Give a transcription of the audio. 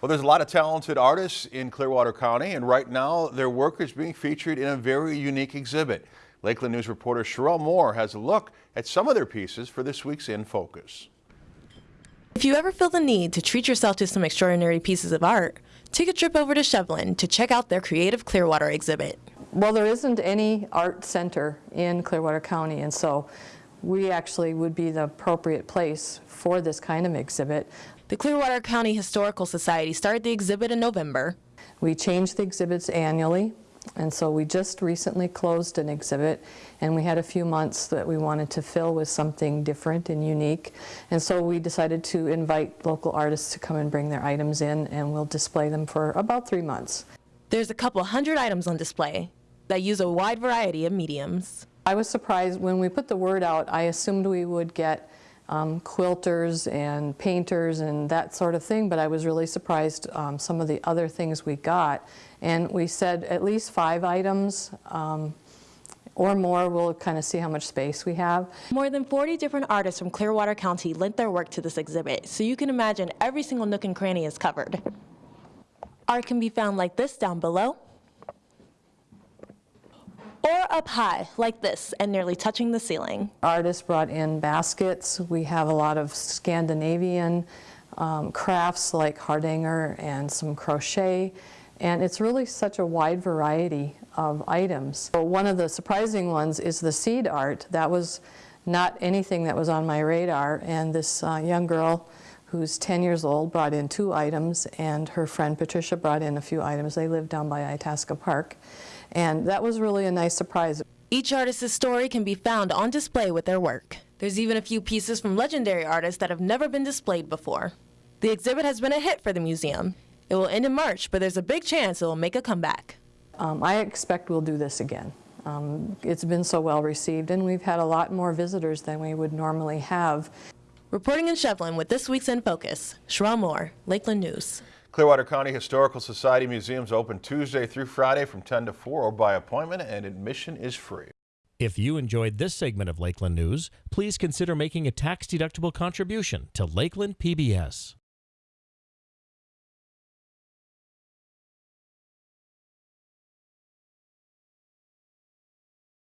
Well, there's a lot of talented artists in Clearwater County, and right now their work is being featured in a very unique exhibit. Lakeland News reporter Sherelle Moore has a look at some of their pieces for this week's In Focus. If you ever feel the need to treat yourself to some extraordinary pieces of art, take a trip over to Shevlin to check out their Creative Clearwater exhibit. Well, there isn't any art center in Clearwater County, and so we actually would be the appropriate place for this kind of exhibit. The Clearwater County Historical Society started the exhibit in November. We change the exhibits annually, and so we just recently closed an exhibit, and we had a few months that we wanted to fill with something different and unique. And so we decided to invite local artists to come and bring their items in, and we'll display them for about three months. There's a couple hundred items on display that use a wide variety of mediums. I was surprised when we put the word out, I assumed we would get um, quilters and painters and that sort of thing, but I was really surprised um, some of the other things we got. And we said at least five items um, or more. We'll kind of see how much space we have. More than 40 different artists from Clearwater County lent their work to this exhibit, so you can imagine every single nook and cranny is covered. Art can be found like this down below, or up high like this and nearly touching the ceiling. Artists brought in baskets. We have a lot of Scandinavian um, crafts like hardanger and some crochet. And it's really such a wide variety of items. So one of the surprising ones is the seed art. That was not anything that was on my radar. And this uh, young girl who's 10 years old brought in two items and her friend Patricia brought in a few items. They live down by Itasca Park. And that was really a nice surprise. Each artist's story can be found on display with their work. There's even a few pieces from legendary artists that have never been displayed before. The exhibit has been a hit for the museum. It will end in March, but there's a big chance it will make a comeback. Um, I expect we'll do this again. Um, it's been so well received, and we've had a lot more visitors than we would normally have. Reporting in Shevlin with this week's In Focus, Sherelle Moore, Lakeland News. Clearwater County Historical Society museums open Tuesday through Friday from 10 to 4 or by appointment, and admission is free. If you enjoyed this segment of Lakeland News, please consider making a tax-deductible contribution to Lakeland PBS.